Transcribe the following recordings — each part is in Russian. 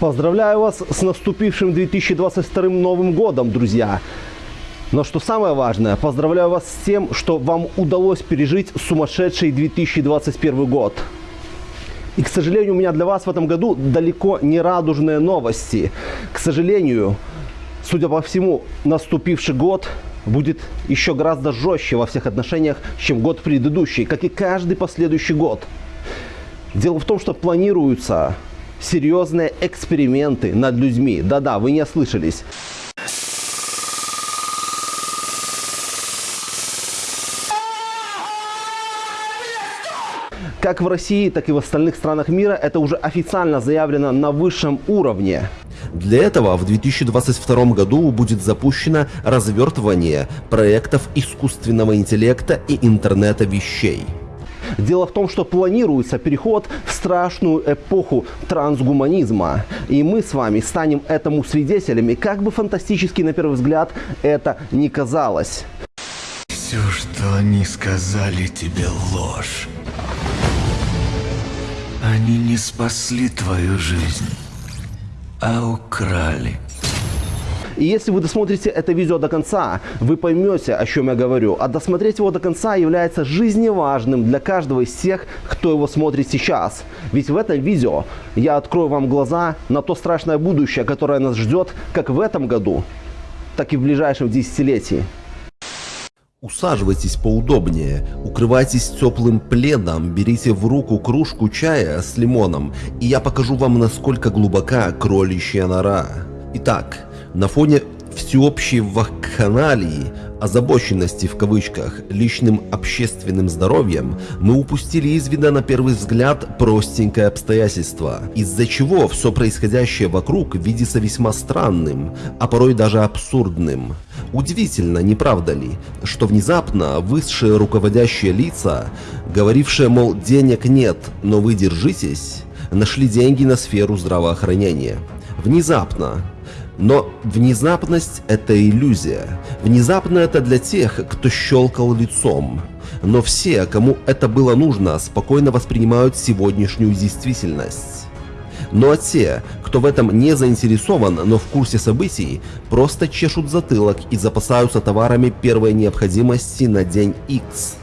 Поздравляю вас с наступившим 2022 Новым годом, друзья! Но что самое важное, поздравляю вас с тем, что вам удалось пережить сумасшедший 2021 год. И, к сожалению, у меня для вас в этом году далеко не радужные новости. К сожалению, судя по всему, наступивший год будет еще гораздо жестче во всех отношениях, чем год предыдущий, как и каждый последующий год. Дело в том, что планируются серьезные эксперименты над людьми. Да-да, вы не ослышались. Как в России, так и в остальных странах мира это уже официально заявлено на высшем уровне. Для этого в 2022 году будет запущено развертывание проектов искусственного интеллекта и интернета вещей. Дело в том, что планируется переход в страшную эпоху трансгуманизма. И мы с вами станем этому свидетелями, как бы фантастически на первый взгляд это не казалось. Все, что они сказали тебе, ложь. Они не спасли твою жизнь, а украли. И если вы досмотрите это видео до конца, вы поймете, о чем я говорю. А досмотреть его до конца является жизневажным для каждого из тех, кто его смотрит сейчас. Ведь в этом видео я открою вам глаза на то страшное будущее, которое нас ждет как в этом году, так и в ближайшем десятилетии. Усаживайтесь поудобнее, укрывайтесь теплым пледом, берите в руку кружку чая с лимоном, и я покажу вам, насколько глубока кроличья нора. Итак, на фоне всеобщей вакханалии, озабоченности в кавычках личным общественным здоровьем, мы упустили из вида на первый взгляд простенькое обстоятельство, из-за чего все происходящее вокруг видится весьма странным, а порой даже абсурдным. Удивительно, не правда ли, что внезапно высшие руководящие лица, говорившие, мол, денег нет, но вы держитесь, нашли деньги на сферу здравоохранения. Внезапно, но внезапность – это иллюзия. Внезапно это для тех, кто щелкал лицом. Но все, кому это было нужно, спокойно воспринимают сегодняшнюю действительность. Ну а те, кто в этом не заинтересован, но в курсе событий, просто чешут затылок и запасаются товарами первой необходимости на день X.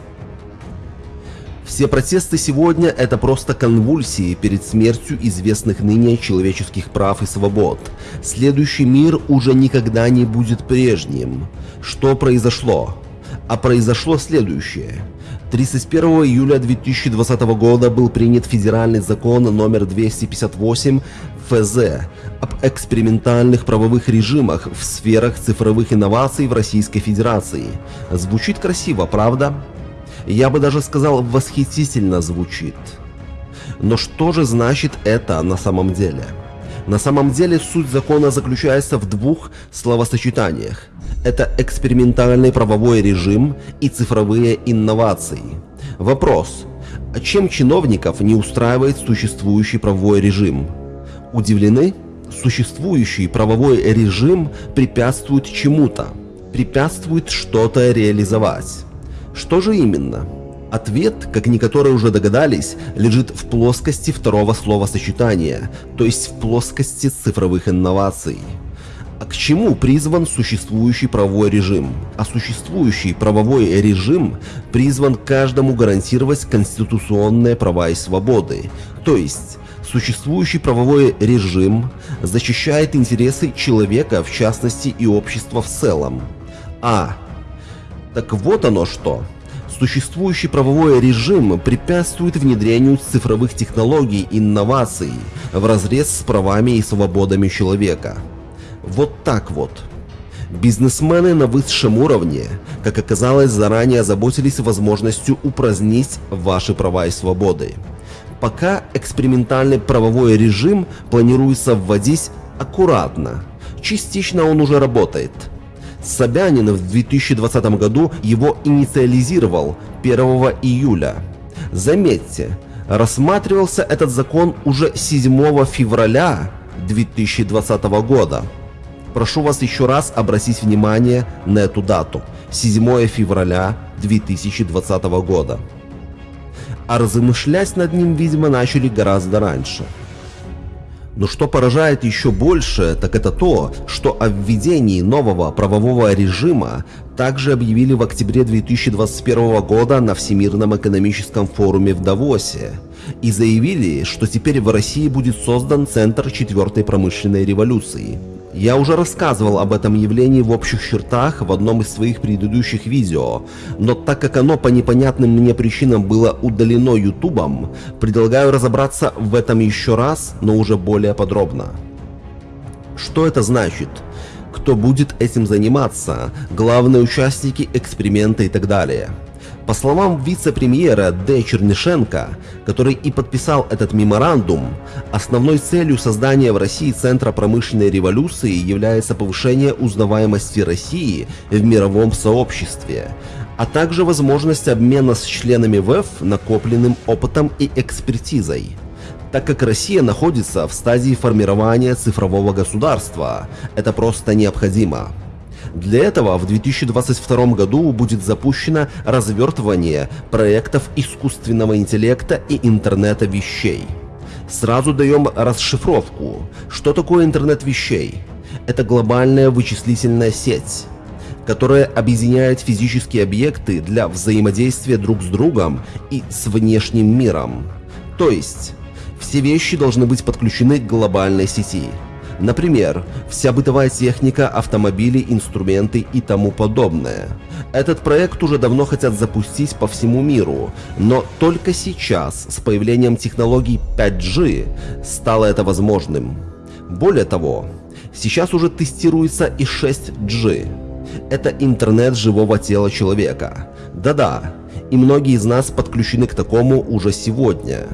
Все протесты сегодня – это просто конвульсии перед смертью известных ныне человеческих прав и свобод. Следующий мир уже никогда не будет прежним. Что произошло? А произошло следующее. 31 июля 2020 года был принят федеральный закон номер 258 ФЗ об экспериментальных правовых режимах в сферах цифровых инноваций в Российской Федерации. Звучит красиво, правда? Я бы даже сказал, восхитительно звучит. Но что же значит это на самом деле? На самом деле суть закона заключается в двух словосочетаниях. Это экспериментальный правовой режим и цифровые инновации. Вопрос. А чем чиновников не устраивает существующий правовой режим? Удивлены? Существующий правовой режим препятствует чему-то, препятствует что-то реализовать. Что же именно? Ответ, как некоторые уже догадались, лежит в плоскости второго словосочетания, то есть в плоскости цифровых инноваций. А к чему призван существующий правовой режим? А существующий правовой режим призван каждому гарантировать конституционные права и свободы. То есть, существующий правовой режим защищает интересы человека, в частности и общества в целом. А так вот оно что. Существующий правовой режим препятствует внедрению цифровых технологий и инноваций в разрез с правами и свободами человека. Вот так вот. Бизнесмены на высшем уровне, как оказалось, заранее озаботились возможностью упразднить ваши права и свободы. Пока экспериментальный правовой режим планируется вводить аккуратно. Частично он уже работает – Собянин в 2020 году его инициализировал 1 июля. Заметьте, рассматривался этот закон уже 7 февраля 2020 года. Прошу вас еще раз обратить внимание на эту дату – 7 февраля 2020 года. А размышлять над ним, видимо, начали гораздо раньше – но что поражает еще больше, так это то, что о введении нового правового режима также объявили в октябре 2021 года на Всемирном экономическом форуме в Давосе. И заявили, что теперь в России будет создан Центр четвертой промышленной революции – я уже рассказывал об этом явлении в общих чертах в одном из своих предыдущих видео, но так как оно по непонятным мне причинам было удалено ютубом, предлагаю разобраться в этом еще раз, но уже более подробно. Что это значит? Кто будет этим заниматься? Главные участники эксперимента и так далее. По словам вице-премьера Д. Чернышенко, который и подписал этот меморандум, основной целью создания в России Центра промышленной революции является повышение узнаваемости России в мировом сообществе, а также возможность обмена с членами ВЭФ накопленным опытом и экспертизой так как Россия находится в стадии формирования цифрового государства. Это просто необходимо. Для этого в 2022 году будет запущено развертывание проектов искусственного интеллекта и интернета вещей. Сразу даем расшифровку. Что такое интернет вещей? Это глобальная вычислительная сеть которая объединяет физические объекты для взаимодействия друг с другом и с внешним миром. То есть, все вещи должны быть подключены к глобальной сети. Например, вся бытовая техника, автомобили, инструменты и тому подобное. Этот проект уже давно хотят запустить по всему миру, но только сейчас, с появлением технологий 5G, стало это возможным. Более того, сейчас уже тестируется и 6G. Это интернет живого тела человека. Да-да, и многие из нас подключены к такому уже сегодня.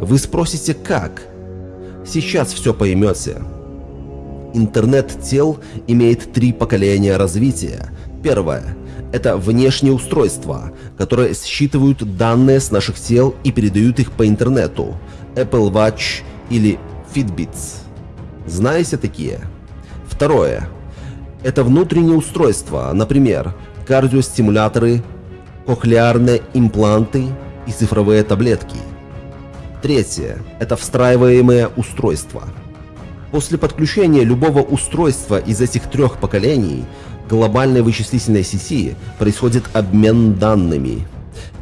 Вы спросите, как? Сейчас все поймете. Интернет тел имеет три поколения развития. Первое – это внешние устройства, которые считывают данные с наших тел и передают их по интернету. Apple Watch или Fitbits. Знаете такие? Второе – это внутренние устройства, например, кардиостимуляторы, кохлеарные импланты и цифровые таблетки. Третье – это встраиваемые устройства – После подключения любого устройства из этих трех поколений глобальной вычислительной сети происходит обмен данными.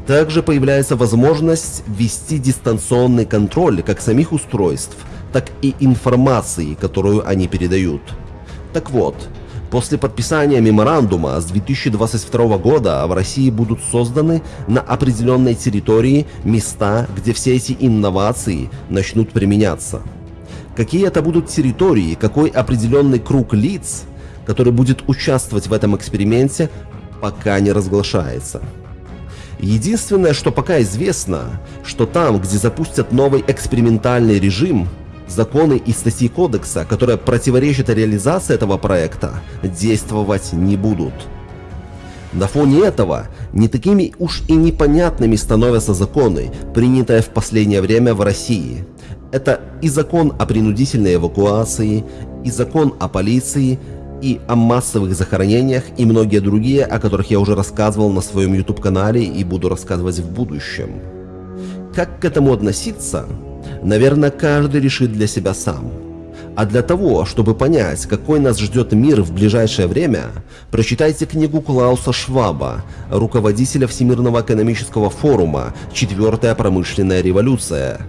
Также появляется возможность ввести дистанционный контроль как самих устройств, так и информации, которую они передают. Так вот, после подписания меморандума с 2022 года в России будут созданы на определенной территории места, где все эти инновации начнут применяться какие это будут территории, какой определенный круг лиц, который будет участвовать в этом эксперименте, пока не разглашается. Единственное, что пока известно, что там, где запустят новый экспериментальный режим, законы и статьи кодекса, которые противоречат реализации этого проекта, действовать не будут. На фоне этого не такими уж и непонятными становятся законы, принятые в последнее время в России – это и закон о принудительной эвакуации, и закон о полиции, и о массовых захоронениях, и многие другие, о которых я уже рассказывал на своем YouTube-канале и буду рассказывать в будущем. Как к этому относиться, наверное, каждый решит для себя сам. А для того, чтобы понять, какой нас ждет мир в ближайшее время, прочитайте книгу Клауса Шваба, руководителя Всемирного экономического форума «Четвертая промышленная революция»,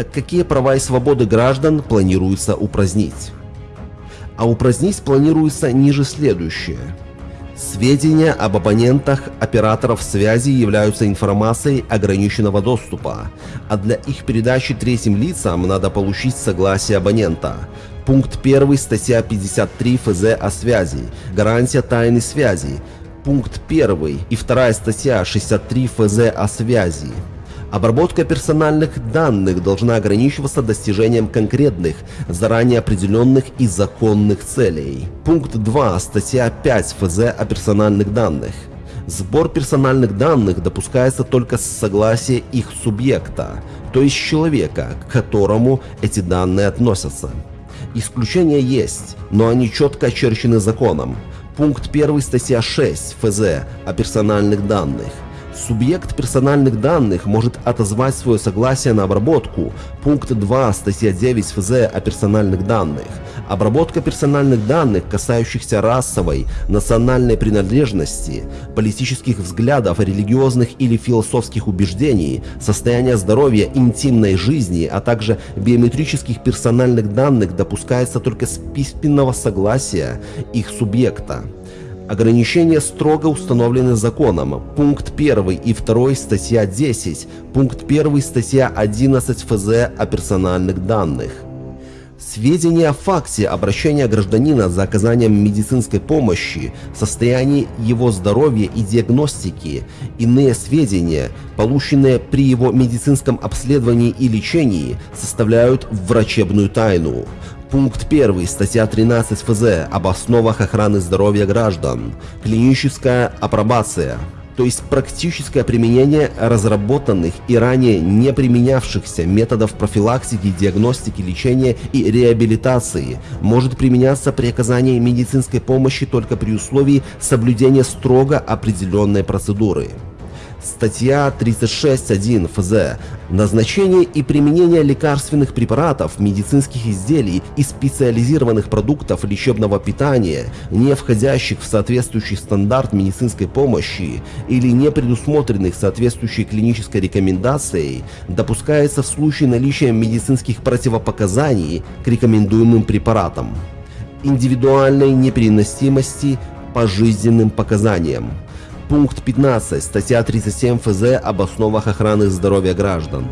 так какие права и свободы граждан планируется упразднить? А упразднить планируется ниже следующее. Сведения об абонентах операторов связи являются информацией ограниченного доступа, а для их передачи третьим лицам надо получить согласие абонента. Пункт 1 статья 53 ФЗ о связи. Гарантия тайны связи. Пункт 1 и 2 статья 63 ФЗ о связи. Обработка персональных данных должна ограничиваться достижением конкретных, заранее определенных и законных целей. Пункт 2 статья 5 ФЗ о персональных данных. Сбор персональных данных допускается только с согласия их субъекта, то есть человека, к которому эти данные относятся. Исключения есть, но они четко очерчены законом. Пункт 1 статья 6 ФЗ о персональных данных. Субъект персональных данных может отозвать свое согласие на обработку. Пункт 2 статья 9 ФЗ о персональных данных. Обработка персональных данных, касающихся расовой, национальной принадлежности, политических взглядов, религиозных или философских убеждений, состояния здоровья, интимной жизни, а также биометрических персональных данных допускается только с письменного согласия их субъекта. Ограничения строго установлены законом. Пункт 1 и 2 статья 10, пункт 1 статья 11 ФЗ о персональных данных. Сведения о факте обращения гражданина за оказанием медицинской помощи, состоянии его здоровья и диагностики, иные сведения, полученные при его медицинском обследовании и лечении, составляют врачебную тайну. Пункт 1, статья 13 ФЗ об основах охраны здоровья граждан. Клиническая апробация то есть практическое применение разработанных и ранее не применявшихся методов профилактики, диагностики, лечения и реабилитации, может применяться при оказании медицинской помощи только при условии соблюдения строго определенной процедуры. Статья 36.1 ФЗ Назначение и применение лекарственных препаратов, медицинских изделий и специализированных продуктов лечебного питания, не входящих в соответствующий стандарт медицинской помощи или не предусмотренных соответствующей клинической рекомендацией, допускается в случае наличия медицинских противопоказаний к рекомендуемым препаратам. Индивидуальной непереносимости по жизненным показаниям. Пункт 15, статья 37 ФЗ об основах охраны здоровья граждан.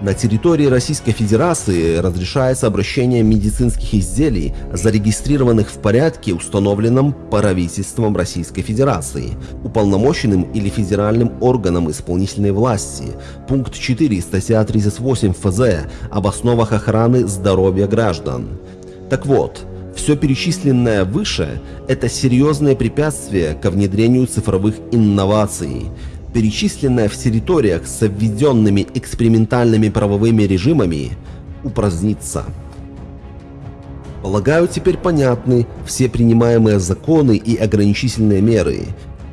На территории Российской Федерации разрешается обращение медицинских изделий, зарегистрированных в порядке, установленном правительством Российской Федерации, уполномоченным или федеральным органом исполнительной власти. Пункт 4, статья 38 ФЗ об основах охраны здоровья граждан. Так вот, все перечисленное выше – это серьезное препятствие ко внедрению цифровых инноваций, перечисленное в территориях с введенными экспериментальными правовыми режимами упразднится. Полагаю, теперь понятны все принимаемые законы и ограничительные меры.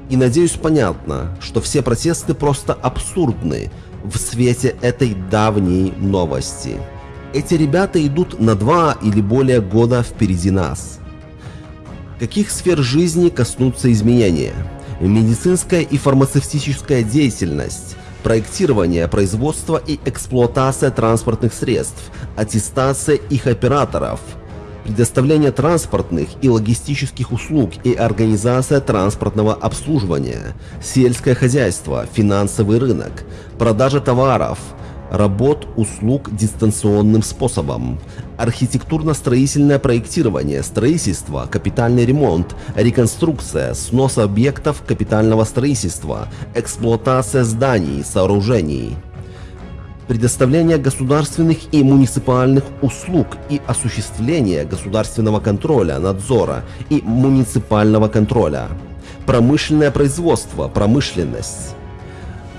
И надеюсь понятно, что все протесты просто абсурдны в свете этой давней новости. Эти ребята идут на два или более года впереди нас. Каких сфер жизни коснутся изменения? Медицинская и фармацевтическая деятельность, проектирование, производство и эксплуатация транспортных средств, аттестация их операторов, предоставление транспортных и логистических услуг и организация транспортного обслуживания, сельское хозяйство, финансовый рынок, продажа товаров – работ, услуг дистанционным способом, архитектурно-строительное проектирование, строительство, капитальный ремонт, реконструкция, снос объектов капитального строительства, эксплуатация зданий, сооружений, предоставление государственных и муниципальных услуг и осуществление государственного контроля, надзора и муниципального контроля, промышленное производство, промышленность.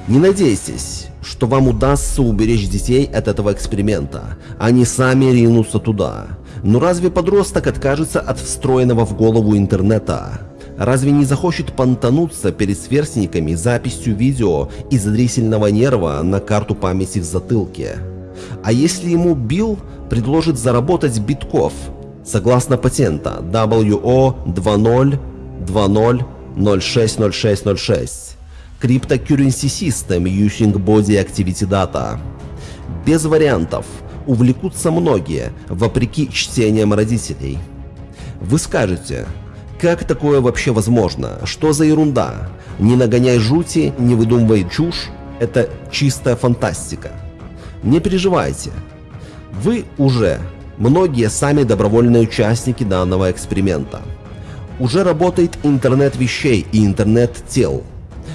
Не надейтесь, что вам удастся уберечь детей от этого эксперимента. Они сами ринутся туда. Но разве подросток откажется от встроенного в голову интернета? Разве не захочет понтануться перед сверстниками записью видео из зрительного нерва на карту памяти в затылке? А если ему Билл предложит заработать битков, согласно патента WO 2020060606? Cryptocurrency System Using Body Activity Data. Без вариантов. Увлекутся многие, вопреки чтениям родителей. Вы скажете, как такое вообще возможно? Что за ерунда? Не нагоняй жути, не выдумывай чушь. Это чистая фантастика. Не переживайте. Вы уже, многие сами добровольные участники данного эксперимента. Уже работает интернет вещей и интернет тел –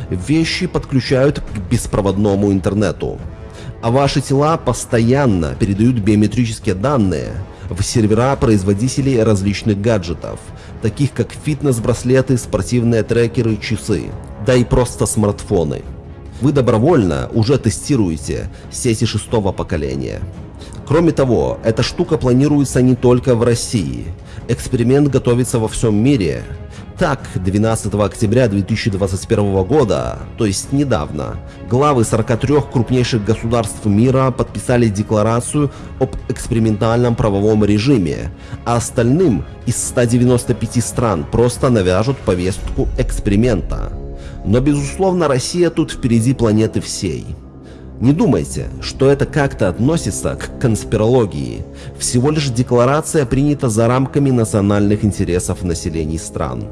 вещи подключают к беспроводному интернету. А ваши тела постоянно передают биометрические данные в сервера производителей различных гаджетов, таких как фитнес-браслеты, спортивные трекеры, часы, да и просто смартфоны. Вы добровольно уже тестируете сети шестого поколения. Кроме того, эта штука планируется не только в России. Эксперимент готовится во всем мире. Так, 12 октября 2021 года, то есть недавно, главы 43 крупнейших государств мира подписали декларацию об экспериментальном правовом режиме, а остальным из 195 стран просто навяжут повестку эксперимента. Но безусловно Россия тут впереди планеты всей. Не думайте, что это как-то относится к конспирологии. Всего лишь декларация принята за рамками национальных интересов населений стран.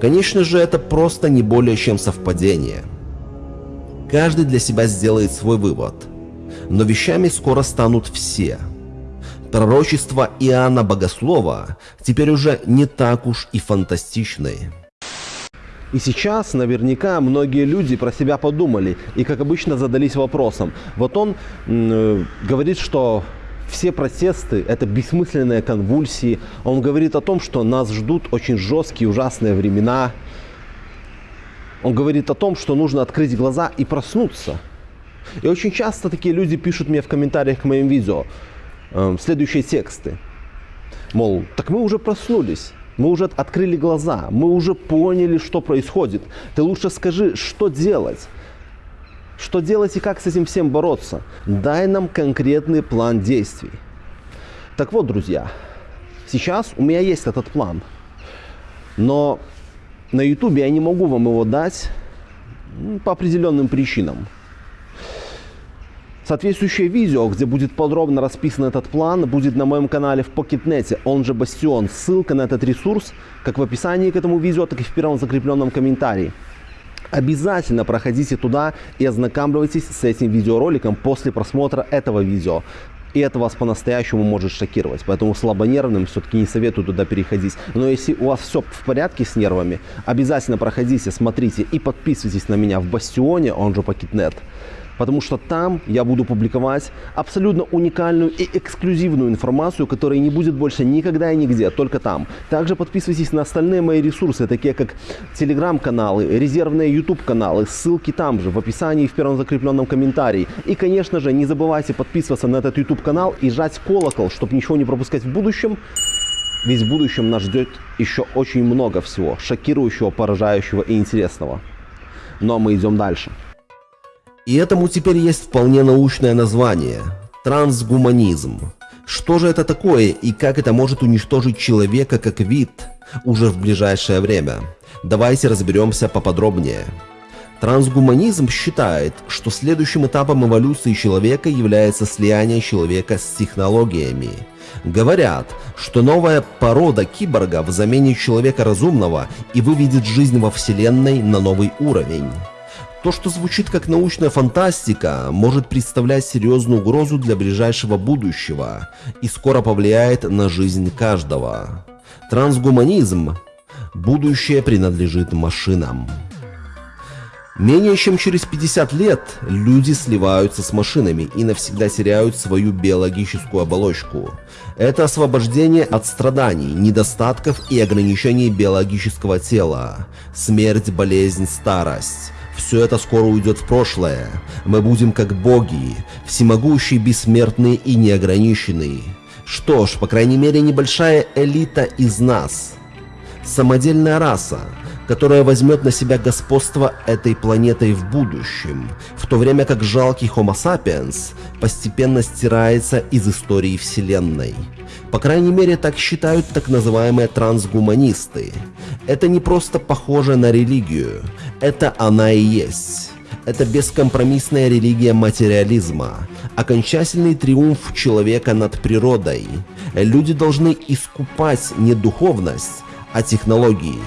Конечно же, это просто не более чем совпадение. Каждый для себя сделает свой вывод. Но вещами скоро станут все. Пророчества Иоанна Богослова теперь уже не так уж и фантастичны. И сейчас наверняка многие люди про себя подумали и, как обычно, задались вопросом. Вот он э, говорит, что все протесты – это бессмысленные конвульсии. Он говорит о том, что нас ждут очень жесткие, ужасные времена. Он говорит о том, что нужно открыть глаза и проснуться. И очень часто такие люди пишут мне в комментариях к моим видео э, следующие тексты. Мол, так мы уже проснулись. Мы уже открыли глаза, мы уже поняли, что происходит. Ты лучше скажи, что делать. Что делать и как с этим всем бороться? Дай нам конкретный план действий. Так вот, друзья, сейчас у меня есть этот план. Но на YouTube я не могу вам его дать по определенным причинам. Соответствующее видео, где будет подробно расписан этот план, будет на моем канале в Pocketnet, он же Бастион. Ссылка на этот ресурс как в описании к этому видео, так и в первом закрепленном комментарии. Обязательно проходите туда и ознакомьтесь с этим видеороликом после просмотра этого видео. И это вас по-настоящему может шокировать. Поэтому слабонервным все-таки не советую туда переходить. Но если у вас все в порядке с нервами, обязательно проходите, смотрите и подписывайтесь на меня в Бастионе, он же Пакетнет потому что там я буду публиковать абсолютно уникальную и эксклюзивную информацию, которая не будет больше никогда и нигде, только там. Также подписывайтесь на остальные мои ресурсы, такие как телеграм-каналы, резервные YouTube-каналы, ссылки там же, в описании в первом закрепленном комментарии. И, конечно же, не забывайте подписываться на этот YouTube-канал и жать колокол, чтобы ничего не пропускать в будущем. Ведь в будущем нас ждет еще очень много всего, шокирующего, поражающего и интересного. Но мы идем дальше. И этому теперь есть вполне научное название – трансгуманизм. Что же это такое и как это может уничтожить человека как вид уже в ближайшее время? Давайте разберемся поподробнее. Трансгуманизм считает, что следующим этапом эволюции человека является слияние человека с технологиями. Говорят, что новая порода киборгов заменит человека разумного и выведет жизнь во Вселенной на новый уровень. То, что звучит как научная фантастика, может представлять серьезную угрозу для ближайшего будущего и скоро повлияет на жизнь каждого. Трансгуманизм. Будущее принадлежит машинам. Менее чем через 50 лет люди сливаются с машинами и навсегда теряют свою биологическую оболочку. Это освобождение от страданий, недостатков и ограничений биологического тела, смерть, болезнь, старость. Все это скоро уйдет в прошлое. Мы будем как боги, всемогущие, бессмертные и неограниченные. Что ж, по крайней мере, небольшая элита из нас. Самодельная раса, которая возьмет на себя господство этой планетой в будущем, в то время как жалкий Homo sapiens постепенно стирается из истории Вселенной. По крайней мере, так считают так называемые трансгуманисты. Это не просто похоже на религию, это она и есть. Это бескомпромиссная религия материализма, окончательный триумф человека над природой. Люди должны искупать не духовность, а технологии.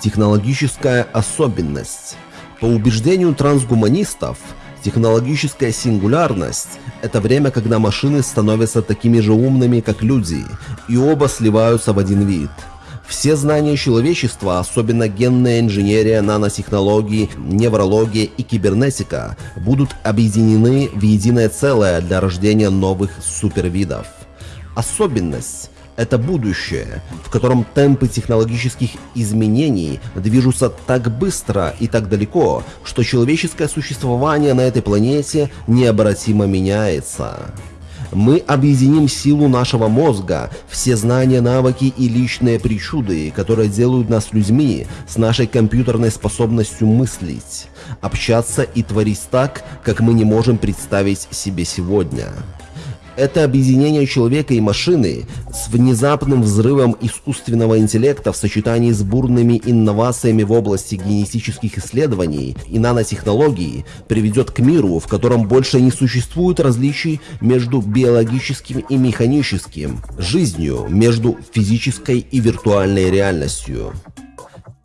Технологическая особенность. По убеждению трансгуманистов, технологическая сингулярность – это время, когда машины становятся такими же умными, как люди, и оба сливаются в один вид – все знания человечества, особенно генная инженерия, нанотехнологии, неврология и кибернетика, будут объединены в единое целое для рождения новых супервидов. Особенность – Это будущее, в котором темпы технологических изменений движутся так быстро и так далеко, что человеческое существование на этой планете необратимо меняется. Мы объединим силу нашего мозга, все знания, навыки и личные причуды, которые делают нас людьми с нашей компьютерной способностью мыслить, общаться и творить так, как мы не можем представить себе сегодня. Это объединение человека и машины с внезапным взрывом искусственного интеллекта в сочетании с бурными инновациями в области генетических исследований и нанотехнологий приведет к миру, в котором больше не существует различий между биологическим и механическим, жизнью между физической и виртуальной реальностью.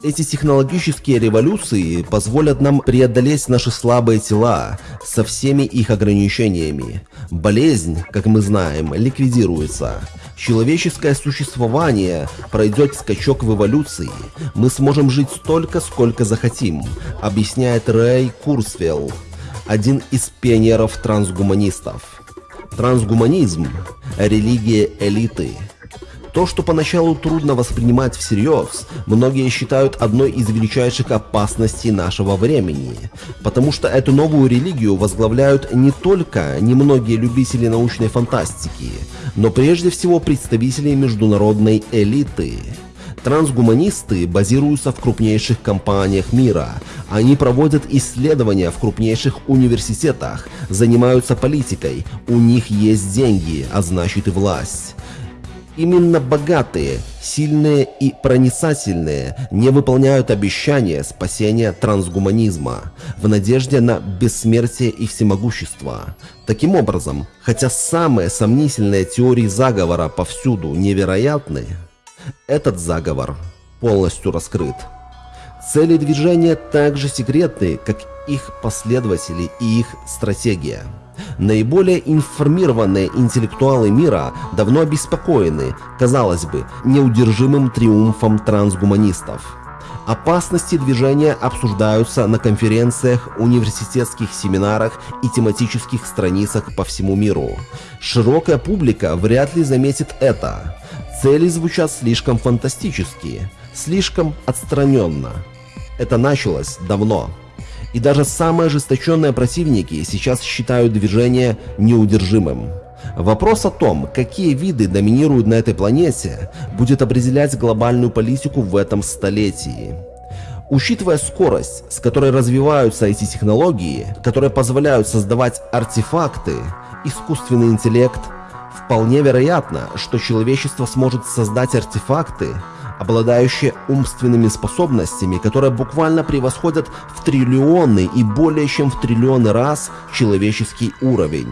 Эти технологические революции позволят нам преодолеть наши слабые тела со всеми их ограничениями. Болезнь, как мы знаем, ликвидируется. Человеческое существование пройдет скачок в эволюции. Мы сможем жить столько, сколько захотим, объясняет Рэй Курсвелл, один из пионеров трансгуманистов. Трансгуманизм – религия элиты – то, что поначалу трудно воспринимать всерьез, многие считают одной из величайших опасностей нашего времени, потому что эту новую религию возглавляют не только немногие любители научной фантастики, но прежде всего представители международной элиты. Трансгуманисты базируются в крупнейших компаниях мира. Они проводят исследования в крупнейших университетах, занимаются политикой, у них есть деньги, а значит и власть. Именно богатые, сильные и проницательные не выполняют обещания спасения трансгуманизма в надежде на бессмертие и всемогущество. Таким образом, хотя самые сомнительные теории заговора повсюду невероятны, этот заговор полностью раскрыт. Цели движения также секретны, как их последователи и их стратегия. Наиболее информированные интеллектуалы мира давно обеспокоены, казалось бы, неудержимым триумфом трансгуманистов. Опасности движения обсуждаются на конференциях, университетских семинарах и тематических страницах по всему миру. Широкая публика вряд ли заметит это. Цели звучат слишком фантастически, слишком отстраненно. Это началось давно. И даже самые ожесточенные противники сейчас считают движение неудержимым. Вопрос о том, какие виды доминируют на этой планете, будет определять глобальную политику в этом столетии. Учитывая скорость, с которой развиваются эти технологии, которые позволяют создавать артефакты, искусственный интеллект, вполне вероятно, что человечество сможет создать артефакты, обладающие умственными способностями, которые буквально превосходят в триллионы и более чем в триллионы раз человеческий уровень.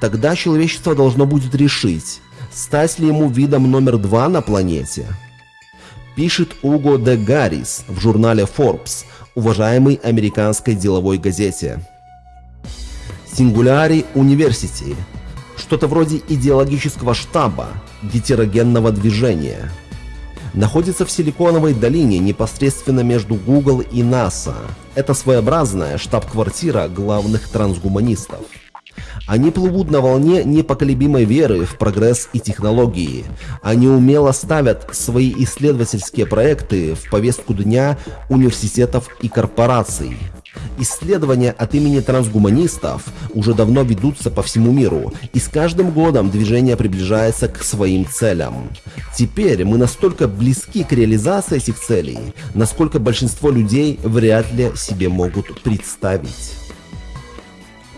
Тогда человечество должно будет решить, стать ли ему видом номер два на планете. Пишет Уго де Гаррис в журнале Forbes, уважаемой американской деловой газете. Сингуляри Университи – что-то вроде идеологического штаба гетерогенного движения – находится в Силиконовой долине непосредственно между Google и NASA. Это своеобразная штаб-квартира главных трансгуманистов. Они плывут на волне непоколебимой веры в прогресс и технологии. Они умело ставят свои исследовательские проекты в повестку дня университетов и корпораций. Исследования от имени трансгуманистов уже давно ведутся по всему миру, и с каждым годом движение приближается к своим целям. Теперь мы настолько близки к реализации этих целей, насколько большинство людей вряд ли себе могут представить.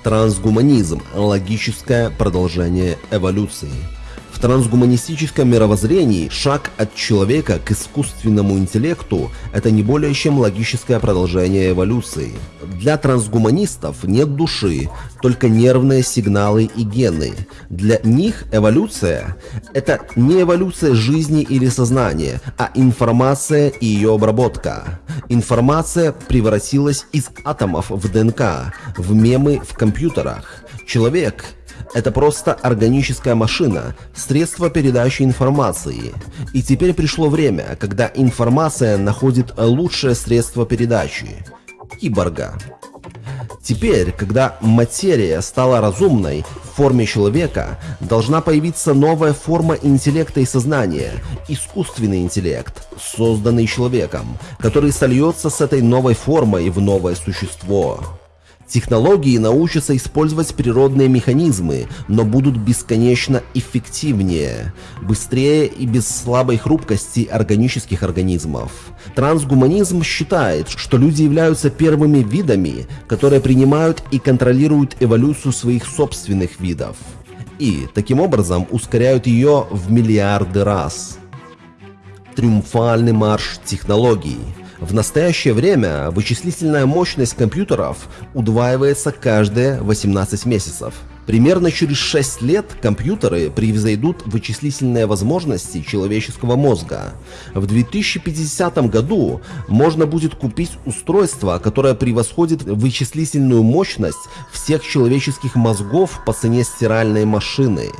Трансгуманизм – логическое продолжение эволюции – в трансгуманистическом мировоззрении шаг от человека к искусственному интеллекту – это не более чем логическое продолжение эволюции. Для трансгуманистов нет души, только нервные сигналы и гены. Для них эволюция – это не эволюция жизни или сознания, а информация и ее обработка. Информация превратилась из атомов в ДНК, в мемы в компьютерах. Человек это просто органическая машина, средство передачи информации. И теперь пришло время, когда информация находит лучшее средство передачи – киборга. Теперь, когда материя стала разумной, форме человека должна появиться новая форма интеллекта и сознания, искусственный интеллект, созданный человеком, который сольется с этой новой формой в новое существо. Технологии научатся использовать природные механизмы, но будут бесконечно эффективнее, быстрее и без слабой хрупкости органических организмов. Трансгуманизм считает, что люди являются первыми видами, которые принимают и контролируют эволюцию своих собственных видов. И, таким образом, ускоряют ее в миллиарды раз. Триумфальный марш технологий – в настоящее время вычислительная мощность компьютеров удваивается каждые 18 месяцев. Примерно через 6 лет компьютеры превзойдут вычислительные возможности человеческого мозга. В 2050 году можно будет купить устройство, которое превосходит вычислительную мощность всех человеческих мозгов по цене стиральной машины.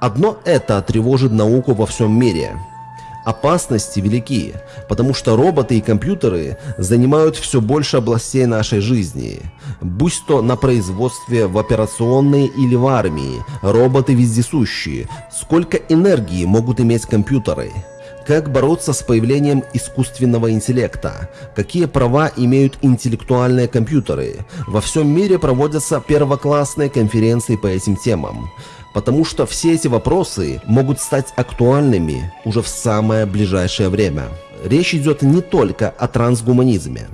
Одно это тревожит науку во всем мире. Опасности велики, потому что роботы и компьютеры занимают все больше областей нашей жизни. Будь то на производстве, в операционной или в армии, роботы вездесущие. Сколько энергии могут иметь компьютеры? Как бороться с появлением искусственного интеллекта? Какие права имеют интеллектуальные компьютеры? Во всем мире проводятся первоклассные конференции по этим темам потому что все эти вопросы могут стать актуальными уже в самое ближайшее время. Речь идет не только о трансгуманизме.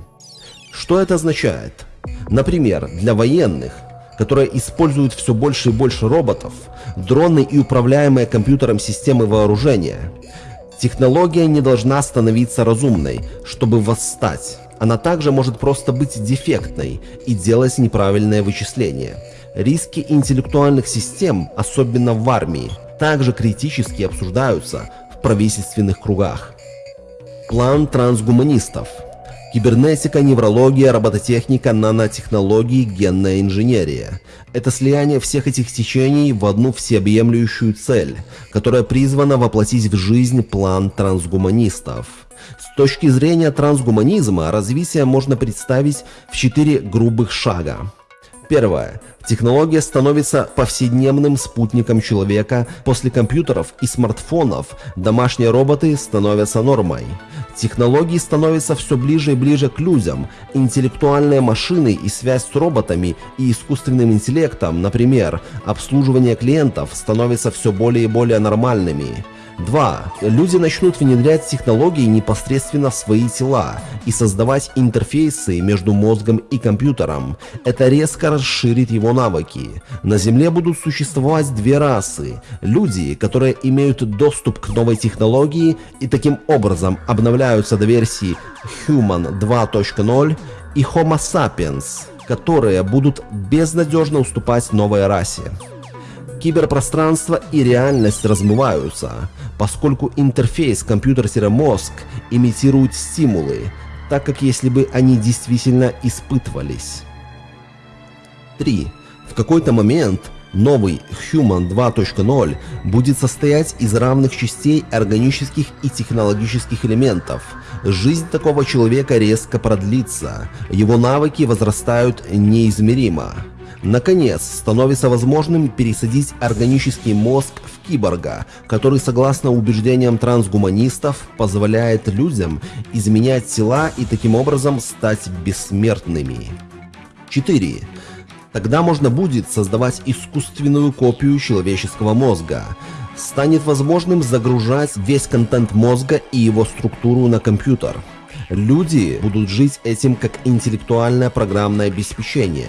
Что это означает? Например, для военных, которые используют все больше и больше роботов, дроны и управляемые компьютером системы вооружения, технология не должна становиться разумной, чтобы восстать. Она также может просто быть дефектной и делать неправильное вычисление – Риски интеллектуальных систем, особенно в армии, также критически обсуждаются в правительственных кругах. План трансгуманистов. Кибернетика, неврология, робототехника, нанотехнологии, генная инженерия. Это слияние всех этих течений в одну всеобъемлющую цель, которая призвана воплотить в жизнь план трансгуманистов. С точки зрения трансгуманизма развитие можно представить в четыре грубых шага. Первое. Технология становится повседневным спутником человека. После компьютеров и смартфонов домашние роботы становятся нормой. Технологии становятся все ближе и ближе к людям. Интеллектуальные машины и связь с роботами и искусственным интеллектом, например, обслуживание клиентов, становятся все более и более нормальными. 2. Люди начнут внедрять технологии непосредственно в свои тела и создавать интерфейсы между мозгом и компьютером. Это резко расширит его навыки. На Земле будут существовать две расы. Люди, которые имеют доступ к новой технологии и таким образом обновляются до версии Human 2.0 и Homo sapiens, которые будут безнадежно уступать новой расе. Киберпространство и реальность размываются, поскольку интерфейс компьютер-мозг имитирует стимулы, так как если бы они действительно испытывались. 3. В какой-то момент новый Human 2.0 будет состоять из равных частей органических и технологических элементов. Жизнь такого человека резко продлится, его навыки возрастают неизмеримо. Наконец, становится возможным пересадить органический мозг в киборга, который, согласно убеждениям трансгуманистов, позволяет людям изменять тела и таким образом стать бессмертными. 4. Тогда можно будет создавать искусственную копию человеческого мозга. Станет возможным загружать весь контент мозга и его структуру на компьютер. Люди будут жить этим как интеллектуальное программное обеспечение,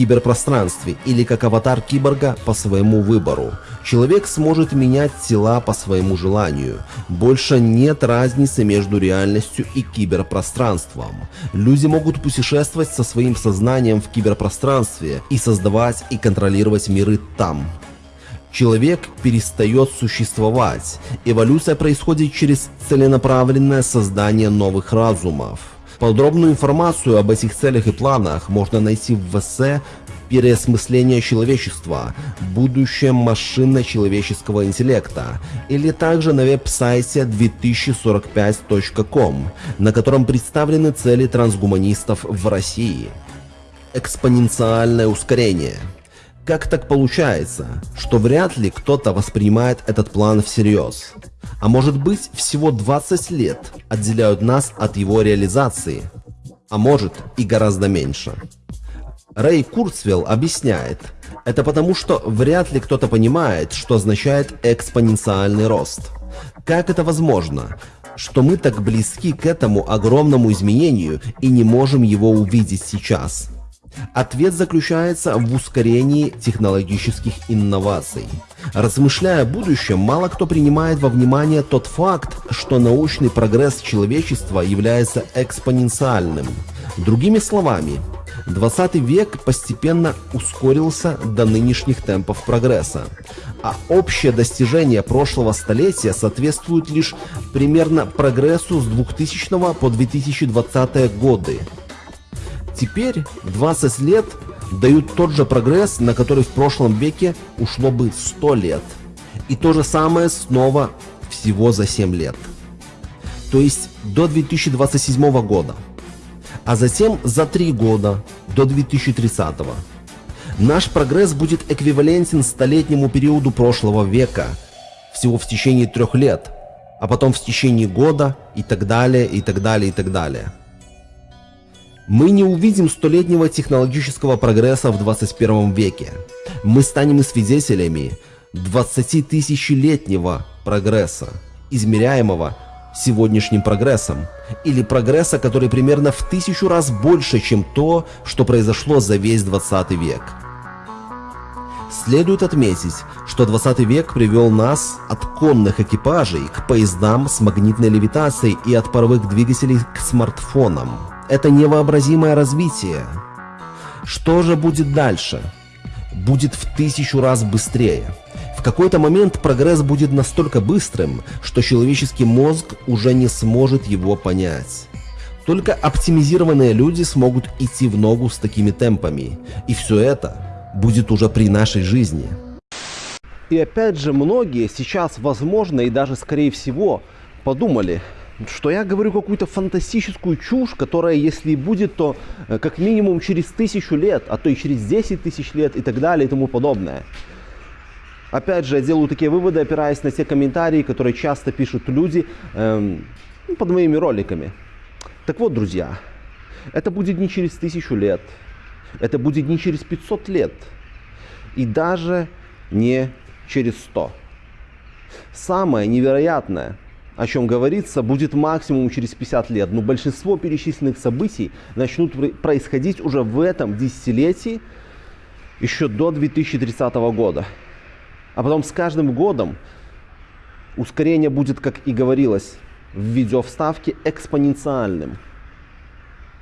киберпространстве или как аватар киборга по своему выбору. Человек сможет менять тела по своему желанию. Больше нет разницы между реальностью и киберпространством. Люди могут путешествовать со своим сознанием в киберпространстве и создавать и контролировать миры там. Человек перестает существовать. Эволюция происходит через целенаправленное создание новых разумов. Подробную информацию об этих целях и планах можно найти в эссе «Переосмысление человечества. Будущее машинно-человеческого интеллекта» или также на веб-сайте 2045.com, на котором представлены цели трансгуманистов в России. Экспоненциальное ускорение – как так получается, что вряд ли кто-то воспринимает этот план всерьез? А может быть всего 20 лет отделяют нас от его реализации? А может и гораздо меньше. Рэй Курцвелл объясняет, это потому что вряд ли кто-то понимает, что означает экспоненциальный рост. Как это возможно, что мы так близки к этому огромному изменению и не можем его увидеть сейчас? Ответ заключается в ускорении технологических инноваций. Размышляя о будущем, мало кто принимает во внимание тот факт, что научный прогресс человечества является экспоненциальным. Другими словами, 20 век постепенно ускорился до нынешних темпов прогресса, а общее достижение прошлого столетия соответствует лишь примерно прогрессу с 2000 по 2020 годы. Теперь 20 лет дают тот же прогресс, на который в прошлом веке ушло бы 100 лет. И то же самое снова всего за 7 лет. То есть до 2027 года. А затем за 3 года до 2030. Наш прогресс будет эквивалентен столетнему периоду прошлого века, всего в течение трех лет, а потом в течение года и так далее, и так далее, и так далее. Мы не увидим столетнего технологического прогресса в 21 веке. Мы станем свидетелями 20-тысячелетнего прогресса, измеряемого сегодняшним прогрессом, или прогресса, который примерно в тысячу раз больше, чем то, что произошло за весь 20 век. Следует отметить, что 20 век привел нас от конных экипажей к поездам с магнитной левитацией и от паровых двигателей к смартфонам это невообразимое развитие. Что же будет дальше? Будет в тысячу раз быстрее. В какой-то момент прогресс будет настолько быстрым, что человеческий мозг уже не сможет его понять. Только оптимизированные люди смогут идти в ногу с такими темпами. И все это будет уже при нашей жизни. И опять же, многие сейчас, возможно, и даже скорее всего, подумали, что я говорю какую-то фантастическую чушь, которая, если и будет, то э, как минимум через тысячу лет, а то и через 10 тысяч лет и так далее и тому подобное. Опять же, я делаю такие выводы, опираясь на те комментарии, которые часто пишут люди эм, ну, под моими роликами. Так вот, друзья, это будет не через тысячу лет, это будет не через 500 лет и даже не через 100. Самое невероятное – о чем говорится, будет максимум через 50 лет. Но большинство перечисленных событий начнут происходить уже в этом десятилетии, еще до 2030 года. А потом с каждым годом ускорение будет, как и говорилось в видео вставке, экспоненциальным.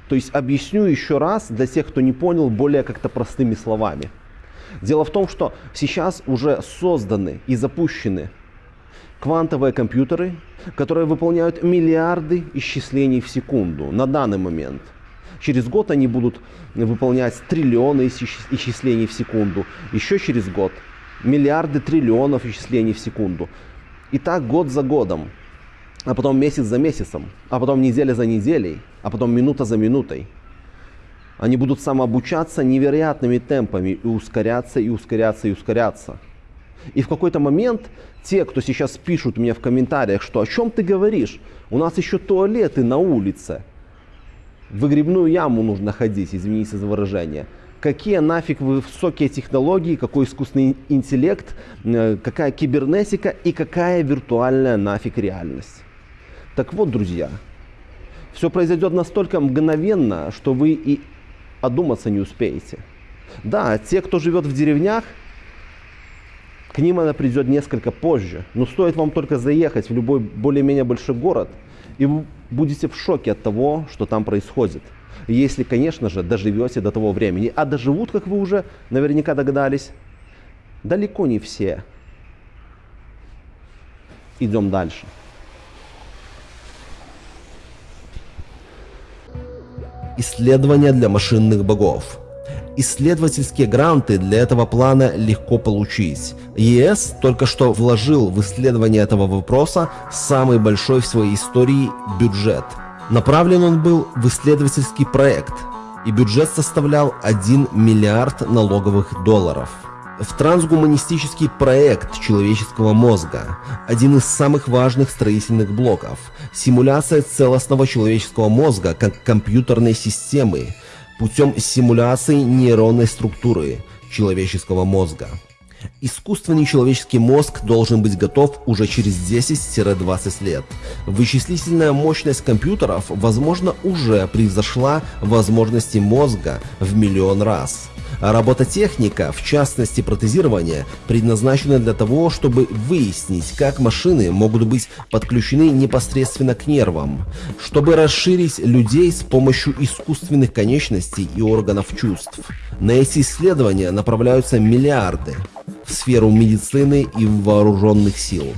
То есть объясню еще раз для тех, кто не понял, более как-то простыми словами. Дело в том, что сейчас уже созданы и запущены квантовые компьютеры, которые выполняют миллиарды исчислений в секунду на данный момент. Через год они будут выполнять триллионы исчислений в секунду. Еще через год миллиарды триллионов исчислений в секунду. И так год за годом. А потом месяц за месяцем. А потом неделя за неделей. А потом минута за минутой. Они будут самообучаться невероятными темпами и ускоряться, и ускоряться, и ускоряться. И в какой-то момент те, кто сейчас пишут мне в комментариях, что о чем ты говоришь, у нас еще туалеты на улице. В выгребную яму нужно ходить, извините за выражение. Какие нафиг высокие технологии, какой искусственный интеллект, э, какая кибернетика и какая виртуальная нафиг реальность. Так вот, друзья, все произойдет настолько мгновенно, что вы и одуматься не успеете. Да, те, кто живет в деревнях, к ним она придет несколько позже. Но стоит вам только заехать в любой более-менее большой город, и вы будете в шоке от того, что там происходит. Если, конечно же, доживете до того времени. А доживут, как вы уже наверняка догадались, далеко не все. Идем дальше. Исследования для машинных богов. Исследовательские гранты для этого плана легко получить. ЕС только что вложил в исследование этого вопроса самый большой в своей истории бюджет. Направлен он был в исследовательский проект, и бюджет составлял 1 миллиард налоговых долларов. в трансгуманистический проект человеческого мозга, один из самых важных строительных блоков, симуляция целостного человеческого мозга как компьютерной системы путем симуляции нейронной структуры человеческого мозга. Искусственный человеческий мозг должен быть готов уже через 10-20 лет. Вычислительная мощность компьютеров, возможно, уже превзошла возможности мозга в миллион раз. А робототехника, в частности протезирование, предназначена для того, чтобы выяснить, как машины могут быть подключены непосредственно к нервам, чтобы расширить людей с помощью искусственных конечностей и органов чувств. На эти исследования направляются миллиарды в сферу медицины и вооруженных сил.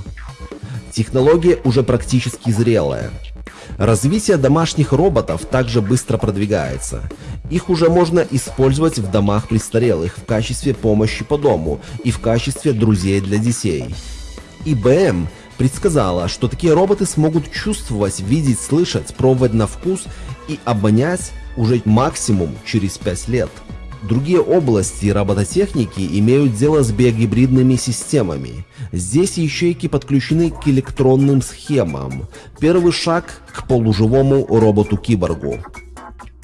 Технология уже практически зрелая. Развитие домашних роботов также быстро продвигается. Их уже можно использовать в домах престарелых в качестве помощи по дому и в качестве друзей для детей. IBM предсказала, что такие роботы смогут чувствовать, видеть, слышать, пробовать на вкус и обонять уже максимум через 5 лет. Другие области робототехники имеют дело с биогибридными системами. Здесь ячейки подключены к электронным схемам. Первый шаг к полуживому роботу-киборгу.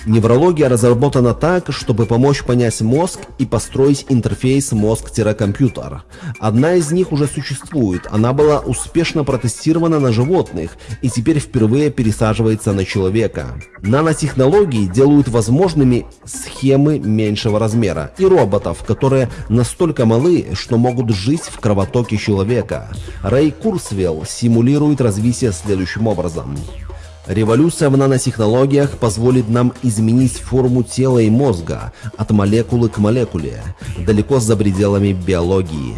Неврология разработана так, чтобы помочь понять мозг и построить интерфейс мозг-компьютер. Одна из них уже существует, она была успешно протестирована на животных и теперь впервые пересаживается на человека. Нанотехнологии делают возможными схемы меньшего размера и роботов, которые настолько малы, что могут жить в кровотоке человека. Рэй Курсвелл симулирует развитие следующим образом. Революция в нанотехнологиях позволит нам изменить форму тела и мозга от молекулы к молекуле, далеко за пределами биологии.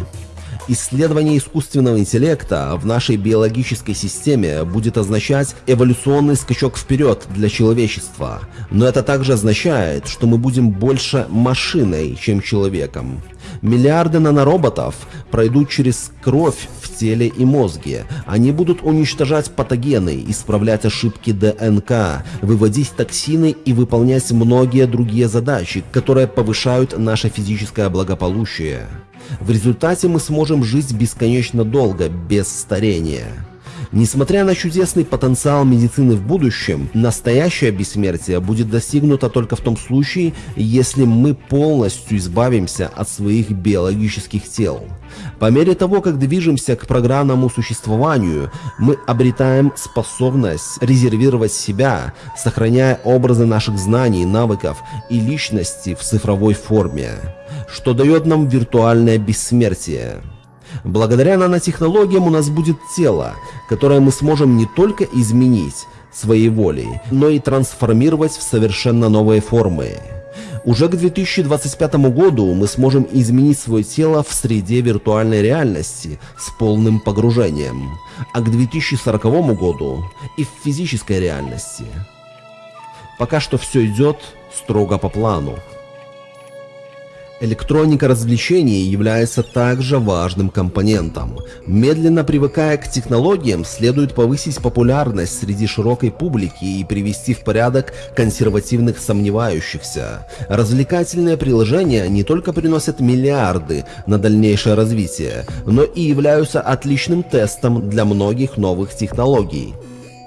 Исследование искусственного интеллекта в нашей биологической системе будет означать эволюционный скачок вперед для человечества, но это также означает, что мы будем больше машиной, чем человеком. Миллиарды нанороботов пройдут через кровь в теле и мозге. Они будут уничтожать патогены, исправлять ошибки ДНК, выводить токсины и выполнять многие другие задачи, которые повышают наше физическое благополучие. В результате мы сможем жить бесконечно долго, без старения. Несмотря на чудесный потенциал медицины в будущем, настоящее бессмертие будет достигнуто только в том случае, если мы полностью избавимся от своих биологических тел. По мере того, как движемся к программному существованию, мы обретаем способность резервировать себя, сохраняя образы наших знаний, навыков и личности в цифровой форме, что дает нам виртуальное бессмертие. Благодаря нанотехнологиям у нас будет тело, которое мы сможем не только изменить своей волей, но и трансформировать в совершенно новые формы. Уже к 2025 году мы сможем изменить свое тело в среде виртуальной реальности с полным погружением, а к 2040 году и в физической реальности. Пока что все идет строго по плану. Электроника развлечений является также важным компонентом. Медленно привыкая к технологиям, следует повысить популярность среди широкой публики и привести в порядок консервативных сомневающихся. Развлекательные приложения не только приносят миллиарды на дальнейшее развитие, но и являются отличным тестом для многих новых технологий.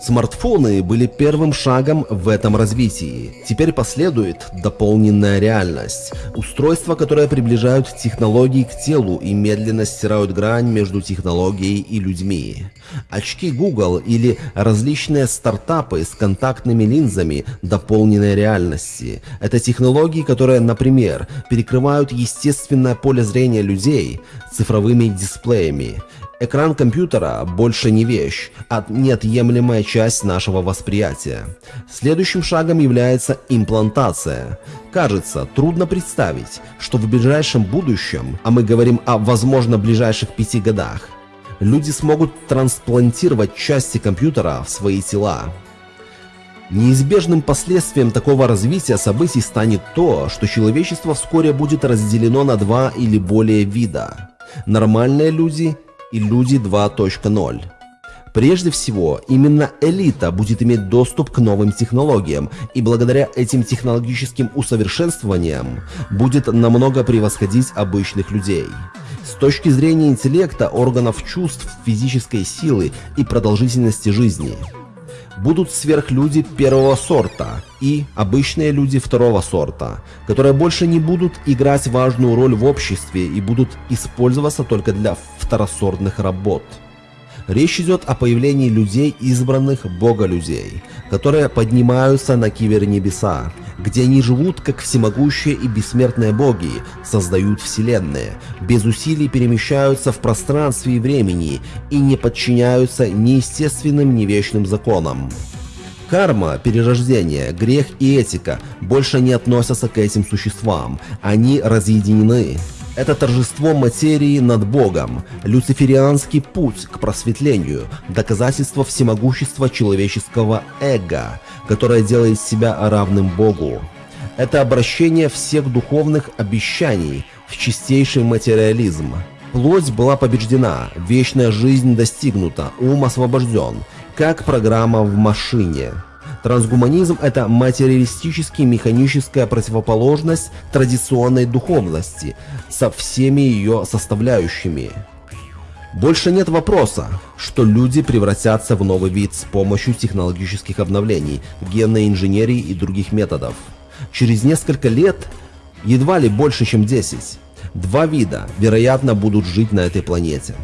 Смартфоны были первым шагом в этом развитии. Теперь последует дополненная реальность. Устройства, которые приближают технологии к телу и медленно стирают грань между технологией и людьми. Очки Google или различные стартапы с контактными линзами дополненной реальности. Это технологии, которые, например, перекрывают естественное поле зрения людей цифровыми дисплеями. Экран компьютера больше не вещь, а неотъемлемая часть нашего восприятия. Следующим шагом является имплантация. Кажется, трудно представить, что в ближайшем будущем, а мы говорим о возможно ближайших пяти годах, люди смогут трансплантировать части компьютера в свои тела. Неизбежным последствием такого развития событий станет то, что человечество вскоре будет разделено на два или более вида. Нормальные люди и люди 2.0. Прежде всего, именно элита будет иметь доступ к новым технологиям, и благодаря этим технологическим усовершенствованиям будет намного превосходить обычных людей. С точки зрения интеллекта, органов чувств, физической силы и продолжительности жизни – будут сверхлюди первого сорта и обычные люди второго сорта, которые больше не будут играть важную роль в обществе и будут использоваться только для второсортных работ. Речь идет о появлении людей, избранных бога людей, которые поднимаются на кибернебеса, где они живут как всемогущие и бессмертные боги, создают вселенные, без усилий перемещаются в пространстве и времени и не подчиняются неестественным ни вечным законам. Карма, перерождение, грех и этика больше не относятся к этим существам, они разъединены. Это торжество материи над Богом, люциферианский путь к просветлению, доказательство всемогущества человеческого эго, которое делает себя равным Богу. Это обращение всех духовных обещаний в чистейший материализм. Плоть была побеждена, вечная жизнь достигнута, ум освобожден, как программа в машине. Трансгуманизм – это материалистически-механическая противоположность традиционной духовности со всеми ее составляющими. Больше нет вопроса, что люди превратятся в новый вид с помощью технологических обновлений, генной инженерии и других методов. Через несколько лет, едва ли больше, чем 10, два вида, вероятно, будут жить на этой планете.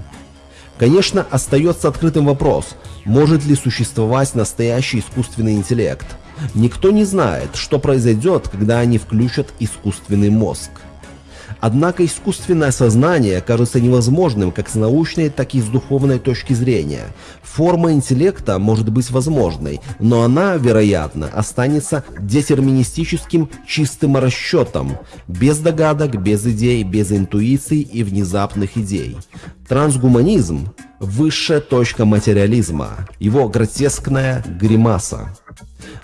Конечно, остается открытым вопрос, может ли существовать настоящий искусственный интеллект? Никто не знает, что произойдет, когда они включат искусственный мозг. Однако искусственное сознание кажется невозможным как с научной, так и с духовной точки зрения. Форма интеллекта может быть возможной, но она, вероятно, останется детерминистическим чистым расчетом, без догадок, без идей, без интуиций и внезапных идей. Трансгуманизм – высшая точка материализма, его гротескная гримаса.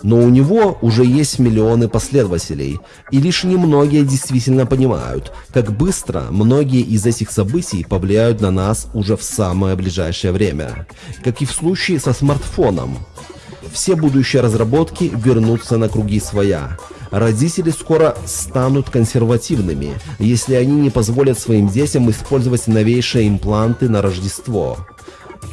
Но у него уже есть миллионы последователей, и лишь немногие действительно понимают, как быстро многие из этих событий повлияют на нас уже в самое ближайшее время. Как и в случае со смартфоном. Все будущие разработки вернутся на круги своя. Родители скоро станут консервативными, если они не позволят своим детям использовать новейшие импланты на Рождество.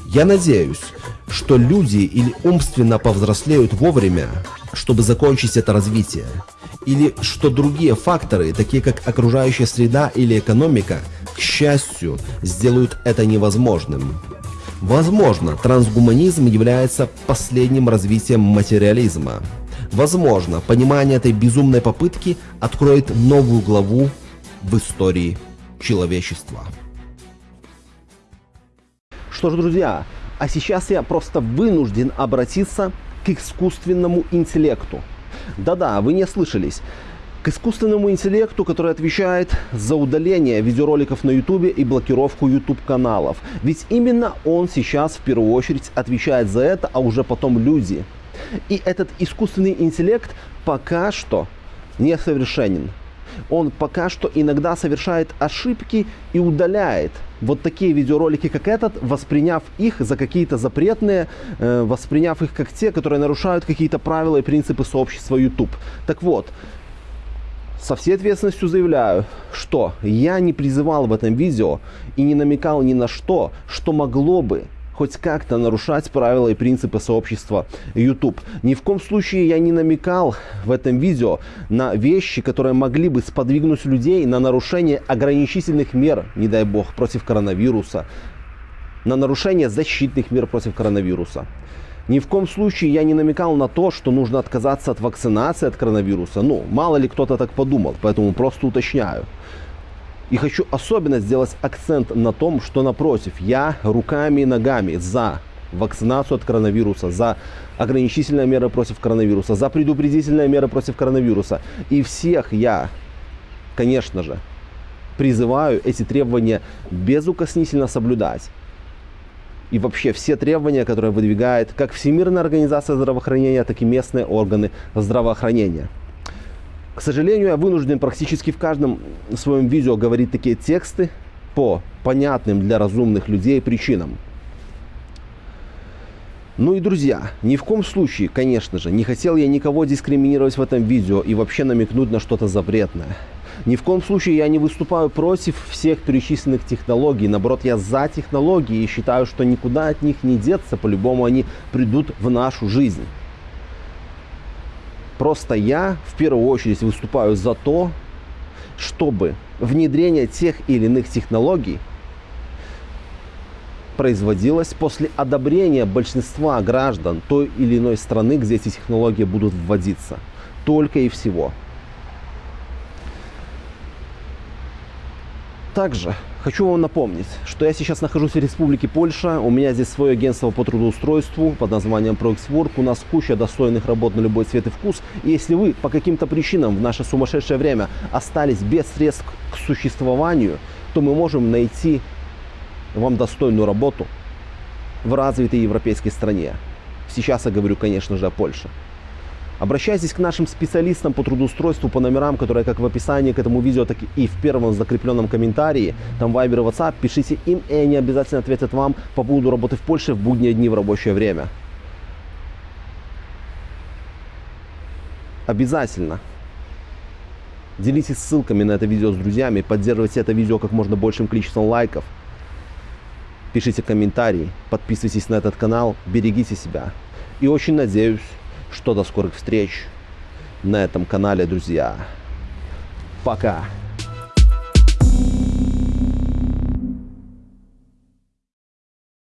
Я надеюсь, что люди или умственно повзрослеют вовремя, чтобы закончить это развитие, или что другие факторы, такие как окружающая среда или экономика, к счастью, сделают это невозможным. Возможно, трансгуманизм является последним развитием материализма. Возможно, понимание этой безумной попытки откроет новую главу в истории человечества. Что ж, друзья, а сейчас я просто вынужден обратиться к искусственному интеллекту. Да-да, вы не слышались. К искусственному интеллекту, который отвечает за удаление видеороликов на YouTube и блокировку YouTube каналов. Ведь именно он сейчас в первую очередь отвечает за это, а уже потом люди. И этот искусственный интеллект пока что несовершенен он пока что иногда совершает ошибки и удаляет вот такие видеоролики, как этот, восприняв их за какие-то запретные, э, восприняв их как те, которые нарушают какие-то правила и принципы сообщества YouTube. Так вот, со всей ответственностью заявляю, что я не призывал в этом видео и не намекал ни на что, что могло бы хоть как-то нарушать правила и принципы сообщества YouTube. Ни в коем случае я не намекал в этом видео на вещи, которые могли бы сподвигнуть людей на нарушение ограничительных мер, не дай бог, против коронавируса, на нарушение защитных мер против коронавируса. Ни в коем случае я не намекал на то, что нужно отказаться от вакцинации от коронавируса. Ну, мало ли кто-то так подумал, поэтому просто уточняю. И хочу особенно сделать акцент на том, что напротив, я руками и ногами за вакцинацию от коронавируса, за ограничительные меры против коронавируса, за предупредительные меры против коронавируса. И всех я, конечно же, призываю эти требования безукоснительно соблюдать. И вообще все требования, которые выдвигает как Всемирная организация здравоохранения, так и местные органы здравоохранения. К сожалению, я вынужден практически в каждом своем видео говорить такие тексты по понятным для разумных людей причинам. Ну и, друзья, ни в коем случае, конечно же, не хотел я никого дискриминировать в этом видео и вообще намекнуть на что-то запретное. Ни в коем случае я не выступаю против всех перечисленных технологий. Наоборот, я за технологии и считаю, что никуда от них не деться. По-любому они придут в нашу жизнь. Просто я в первую очередь выступаю за то, чтобы внедрение тех или иных технологий производилось после одобрения большинства граждан той или иной страны, где эти технологии будут вводиться. Только и всего. Также хочу вам напомнить, что я сейчас нахожусь в Республике Польша. У меня здесь свое агентство по трудоустройству под названием ProXWork. У нас куча достойных работ на любой цвет и вкус. И если вы по каким-то причинам в наше сумасшедшее время остались без средств к существованию, то мы можем найти вам достойную работу в развитой европейской стране. Сейчас я говорю, конечно же, о Польше. Обращайтесь к нашим специалистам по трудоустройству по номерам, которые как в описании к этому видео, так и в первом закрепленном комментарии. Там Viber и WhatsApp. Пишите им, и они обязательно ответят вам по поводу работы в Польше в будние дни в рабочее время. Обязательно. Делитесь ссылками на это видео с друзьями, поддерживайте это видео как можно большим количеством лайков. Пишите комментарии, подписывайтесь на этот канал, берегите себя. И очень надеюсь, что до скорых встреч на этом канале, друзья. Пока.